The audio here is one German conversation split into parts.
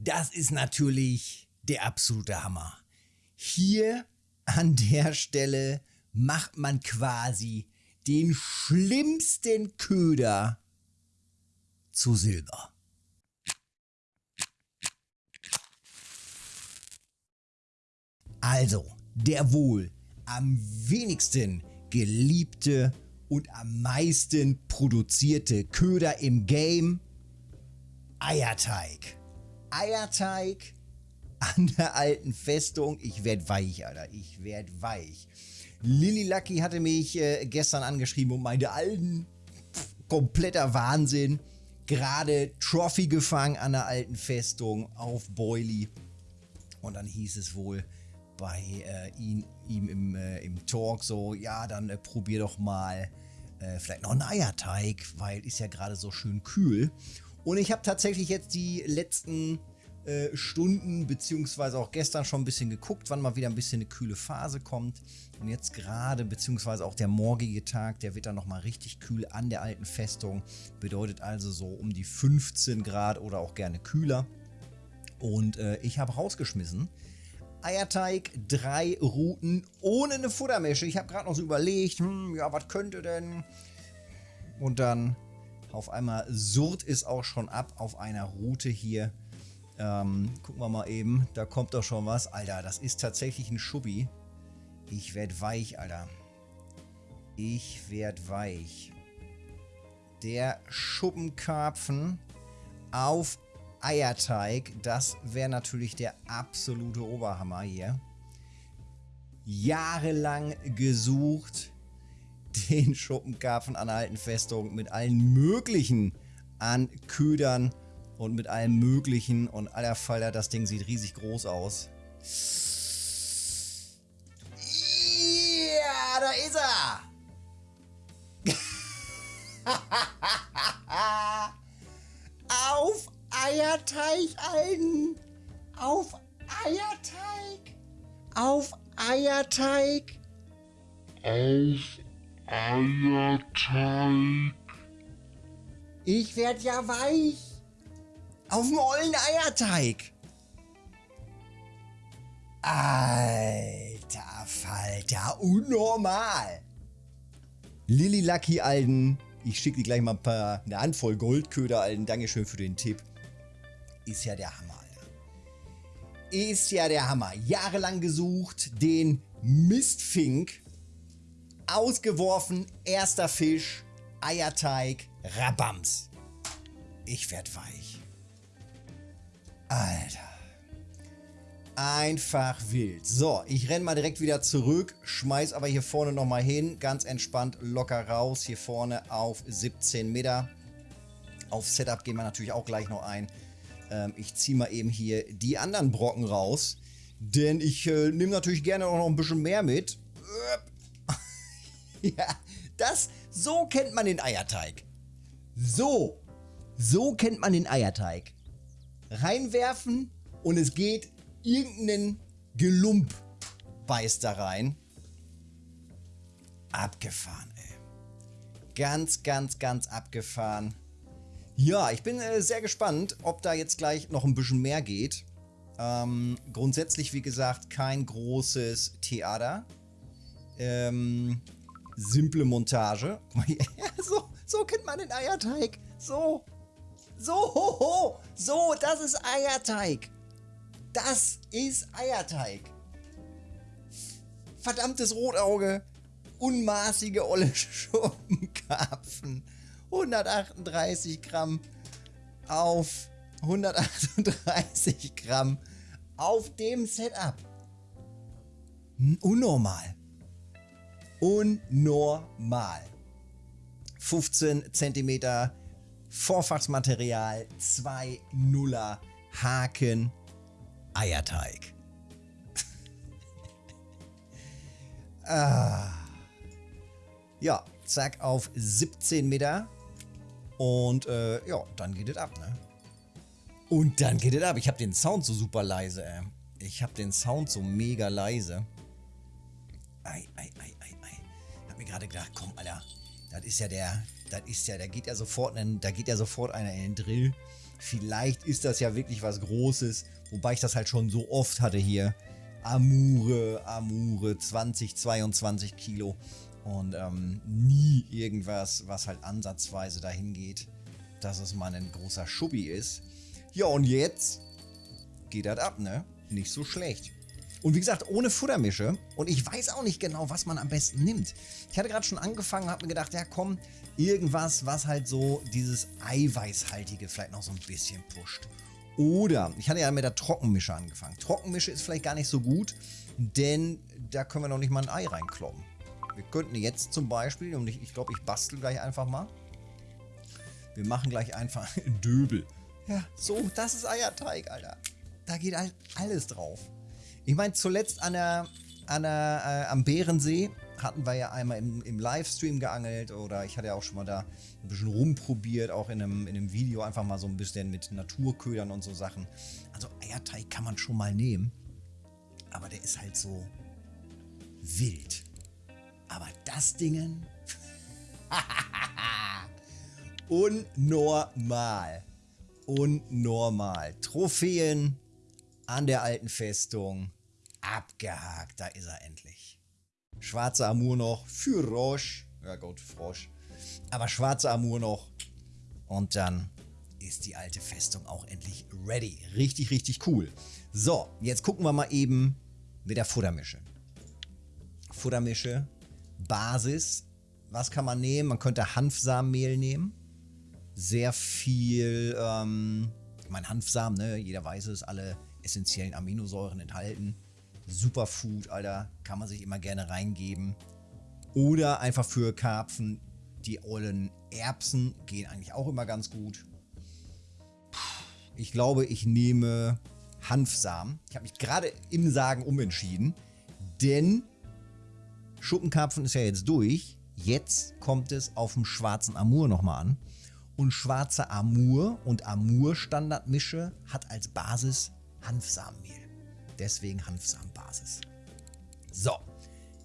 das ist natürlich der absolute Hammer. Hier an der Stelle macht man quasi den schlimmsten Köder zu Silber. Also, der wohl am wenigsten geliebte und am meisten produzierte Köder im Game, Eierteig. Eierteig an der alten Festung. Ich werd weich, Alter. Ich werd weich. Lily Lucky hatte mich äh, gestern angeschrieben und meinte, alten, kompletter Wahnsinn. Gerade Trophy gefangen an der alten Festung auf Boily. Und dann hieß es wohl bei äh, ihn, ihm im, äh, im Talk so, ja, dann äh, probier doch mal äh, vielleicht noch einen Eierteig, weil ist ja gerade so schön kühl. Und ich habe tatsächlich jetzt die letzten äh, Stunden, beziehungsweise auch gestern schon ein bisschen geguckt, wann mal wieder ein bisschen eine kühle Phase kommt. Und jetzt gerade, beziehungsweise auch der morgige Tag, der wird dann nochmal richtig kühl an der alten Festung. Bedeutet also so um die 15 Grad oder auch gerne kühler. Und äh, ich habe rausgeschmissen. Eierteig, drei Routen ohne eine Futtermische. Ich habe gerade noch so überlegt, hm, ja, was könnte denn? Und dann auf einmal surrt es auch schon ab auf einer Route hier. Ähm, gucken wir mal eben, da kommt doch schon was. Alter, das ist tatsächlich ein Schubbi. Ich werd weich, Alter. Ich werd weich. Der Schuppenkarpfen auf Eierteig, das wäre natürlich der absolute Oberhammer hier. Jahrelang gesucht, den Schuppenkarpfen an der alten Festung mit allen möglichen an Ködern und mit allem möglichen und aller Faller, das Ding sieht riesig groß aus. Ja, da ist er! Auf Eierteig, Alten! Auf Eierteig! Auf Eierteig! Auf Eierteig! Ich werd ja weich! Auf dem ollen Eierteig! Alter Falter, unnormal! Lilly Lucky Alden, ich schicke dir gleich mal ein paar, eine Handvoll Goldköder Alden, Dankeschön für den Tipp. Ist ja der Hammer, Alter. Ist ja der Hammer. Jahrelang gesucht, den Mistfink. Ausgeworfen, erster Fisch, Eierteig, Rabams. Ich werd weich. Alter. Einfach wild. So, ich renne mal direkt wieder zurück, schmeiß aber hier vorne nochmal hin, ganz entspannt, locker raus, hier vorne auf 17 Meter. Auf Setup gehen wir natürlich auch gleich noch ein. Ähm, ich ziehe mal eben hier die anderen Brocken raus. Denn ich äh, nehme natürlich gerne auch noch ein bisschen mehr mit. ja, das, so kennt man den Eierteig. So, so kennt man den Eierteig. Reinwerfen und es geht irgendeinen Gelump beißt da rein. Abgefahren, ey. Ganz, ganz, ganz abgefahren. Ja, ich bin äh, sehr gespannt, ob da jetzt gleich noch ein bisschen mehr geht. Ähm, grundsätzlich, wie gesagt, kein großes Theater. Ähm, simple Montage. so, so kennt man den Eierteig. So. So, ho, ho. So, das ist Eierteig. Das ist Eierteig. Verdammtes Rotauge. Unmaßige olle Schuppenkarpfen. 138 Gramm auf 138 Gramm auf dem Setup. Unnormal. Unnormal. 15 cm Vorfachsmaterial, 2 Nuller Haken, Eierteig. ah. Ja, zack auf 17 Meter und äh, ja, dann geht es ab, ne? Und dann geht es ab. Ich habe den Sound so super leise, ey. Ich habe den Sound so mega leise. Ei, ei. Gerade gedacht, komm, Alter. Das ist ja der, das ist ja, da geht ja sofort, ein, da geht ja sofort einer in den Drill. Vielleicht ist das ja wirklich was Großes, wobei ich das halt schon so oft hatte hier. Amure, Amure, 20, 22 Kilo und ähm, nie irgendwas, was halt ansatzweise dahin geht, dass es mal ein großer Schuppi ist. Ja, und jetzt geht das ab, ne? Nicht so schlecht. Und wie gesagt, ohne Futtermische. Und ich weiß auch nicht genau, was man am besten nimmt. Ich hatte gerade schon angefangen und habe mir gedacht, ja komm, irgendwas, was halt so dieses Eiweißhaltige vielleicht noch so ein bisschen pusht. Oder, ich hatte ja mit der Trockenmische angefangen. Trockenmische ist vielleicht gar nicht so gut, denn da können wir noch nicht mal ein Ei reinkloppen. Wir könnten jetzt zum Beispiel, und ich, ich glaube, ich bastel gleich einfach mal. Wir machen gleich einfach Döbel. Ja, so, das ist Eierteig, Alter. Da geht halt alles drauf. Ich meine, zuletzt an der, an der, äh, am Bärensee hatten wir ja einmal im, im, Livestream geangelt oder ich hatte ja auch schon mal da ein bisschen rumprobiert, auch in einem, in einem Video einfach mal so ein bisschen mit Naturködern und so Sachen. Also Eierteig kann man schon mal nehmen, aber der ist halt so wild. Aber das Dingen... Unnormal. Unnormal. Trophäen an der alten Festung. Abgehakt, da ist er endlich. Schwarze Amur noch für Roche. Ja gut, Frosch. Aber schwarze Amur noch. Und dann ist die alte Festung auch endlich ready. Richtig, richtig cool. So, jetzt gucken wir mal eben mit der Futtermische. Futtermische, Basis. Was kann man nehmen? Man könnte Hanfsamenmehl nehmen. Sehr viel, ähm, ich meine Hanfsamen, ne? Jeder weiß es, alle essentiellen Aminosäuren enthalten. Superfood, Alter, kann man sich immer gerne reingeben. Oder einfach für Karpfen die ollen Erbsen gehen eigentlich auch immer ganz gut. Ich glaube, ich nehme Hanfsamen. Ich habe mich gerade im Sagen umentschieden, denn Schuppenkarpfen ist ja jetzt durch. Jetzt kommt es auf dem schwarzen Amur nochmal an. Und schwarze Amur und Amur-Standardmische hat als Basis Hanfsamenmehl. Deswegen Hanfsamenbasis. So,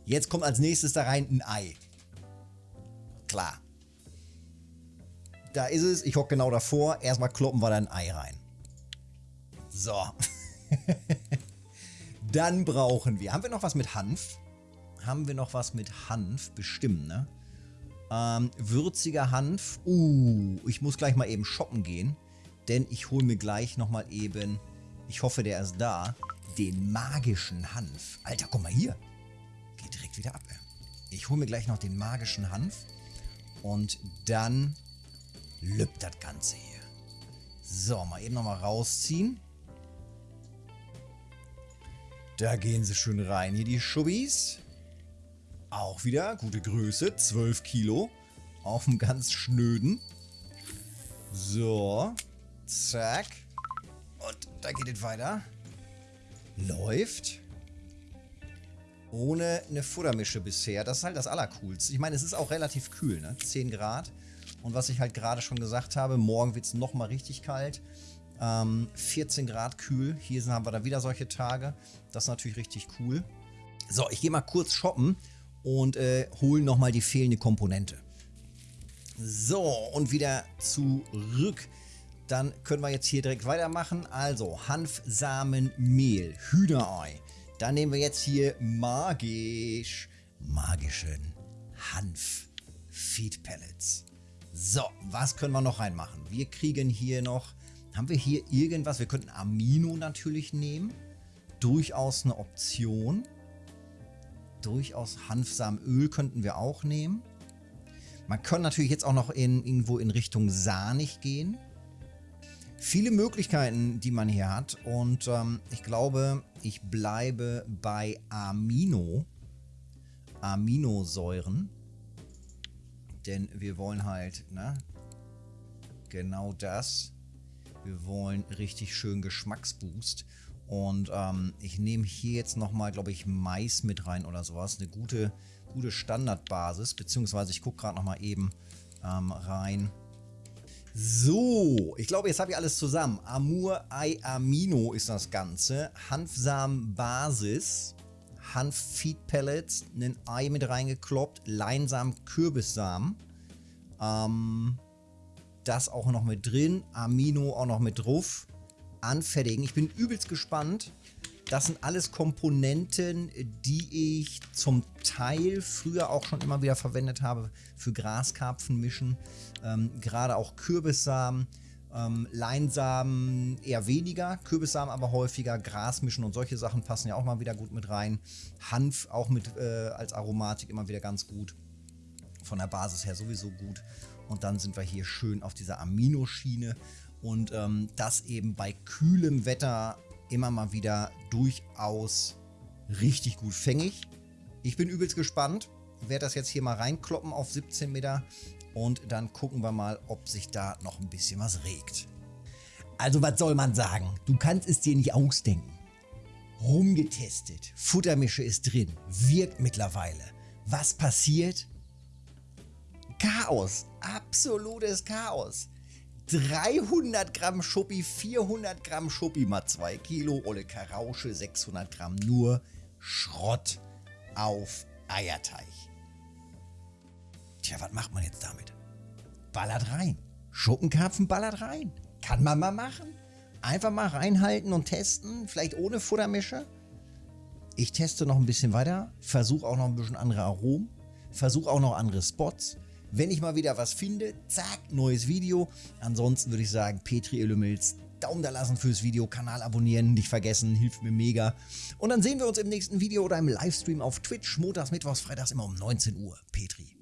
jetzt kommt als nächstes da rein ein Ei. Klar. Da ist es, ich hocke genau davor. Erstmal kloppen wir da ein Ei rein. So. Dann brauchen wir, haben wir noch was mit Hanf? Haben wir noch was mit Hanf? Bestimmt, ne? Ähm, würziger Hanf. Uh, ich muss gleich mal eben shoppen gehen. Denn ich hole mir gleich nochmal eben ich hoffe, der ist da. Den magischen Hanf. Alter, guck mal hier. Geht direkt wieder ab. Ich hole mir gleich noch den magischen Hanf. Und dann lübt das Ganze hier. So, mal eben nochmal rausziehen. Da gehen sie schön rein. Hier die Schubbis. Auch wieder gute Größe. 12 Kilo. Auf dem ganz schnöden. So. Zack. Und da geht es weiter. Läuft. Ohne eine Futtermische bisher. Das ist halt das Allercoolste. Ich meine, es ist auch relativ kühl, ne? 10 Grad. Und was ich halt gerade schon gesagt habe, morgen wird es nochmal richtig kalt. Ähm, 14 Grad kühl. Hier haben wir dann wieder solche Tage. Das ist natürlich richtig cool. So, ich gehe mal kurz shoppen und äh, hole nochmal die fehlende Komponente. So, und wieder zurück dann können wir jetzt hier direkt weitermachen. Also Hanfsamenmehl, Hühnerei. Dann nehmen wir jetzt hier magisch, magischen Hanf Feed Pellets. So, was können wir noch reinmachen? Wir kriegen hier noch, haben wir hier irgendwas? Wir könnten Amino natürlich nehmen. Durchaus eine Option. Durchaus Hanfsamenöl könnten wir auch nehmen. Man könnte natürlich jetzt auch noch in, irgendwo in Richtung Sahnig gehen viele Möglichkeiten, die man hier hat. Und ähm, ich glaube, ich bleibe bei Amino. Aminosäuren. Denn wir wollen halt, ne? Genau das. Wir wollen richtig schön Geschmacksboost. Und ähm, ich nehme hier jetzt nochmal, glaube ich, Mais mit rein oder sowas. Eine gute, gute Standardbasis. Beziehungsweise ich gucke gerade nochmal eben ähm, rein. So, ich glaube, jetzt habe ich alles zusammen. Amur Ei Amino ist das Ganze. Hanfsamen Basis. Hanf Feed Pellets. Ein Ei mit reingekloppt. Leinsamen Kürbissamen. Ähm, Das auch noch mit drin. Amino auch noch mit drauf. Anfertigen. Ich bin übelst gespannt. Das sind alles Komponenten, die ich zum Teil früher auch schon immer wieder verwendet habe für Graskarpfen mischen. Ähm, Gerade auch Kürbissamen, ähm, Leinsamen eher weniger, Kürbissamen aber häufiger, Grasmischen und solche Sachen passen ja auch mal wieder gut mit rein. Hanf auch mit äh, als Aromatik immer wieder ganz gut. Von der Basis her sowieso gut. Und dann sind wir hier schön auf dieser Aminoschiene und ähm, das eben bei kühlem Wetter immer mal wieder durchaus richtig gut fängig. Ich bin übelst gespannt. Werde das jetzt hier mal reinkloppen auf 17 Meter und dann gucken wir mal, ob sich da noch ein bisschen was regt. Also was soll man sagen? Du kannst es dir nicht ausdenken. Rumgetestet, Futtermische ist drin, wirkt mittlerweile. Was passiert? Chaos, absolutes Chaos. 300 Gramm Schuppi, 400 Gramm Schuppi mal 2 Kilo, Olle Karausche, 600 Gramm nur Schrott auf Eierteig. Tja, was macht man jetzt damit? Ballert rein. Schuppenkarpfen ballert rein. Kann man mal machen. Einfach mal reinhalten und testen, vielleicht ohne Futtermische. Ich teste noch ein bisschen weiter, versuche auch noch ein bisschen andere Aromen, versuche auch noch andere Spots. Wenn ich mal wieder was finde, zack, neues Video. Ansonsten würde ich sagen, Petri Illumils, Daumen da lassen fürs Video, Kanal abonnieren, nicht vergessen, hilft mir mega. Und dann sehen wir uns im nächsten Video oder im Livestream auf Twitch, montags, mittwochs, freitags immer um 19 Uhr. Petri.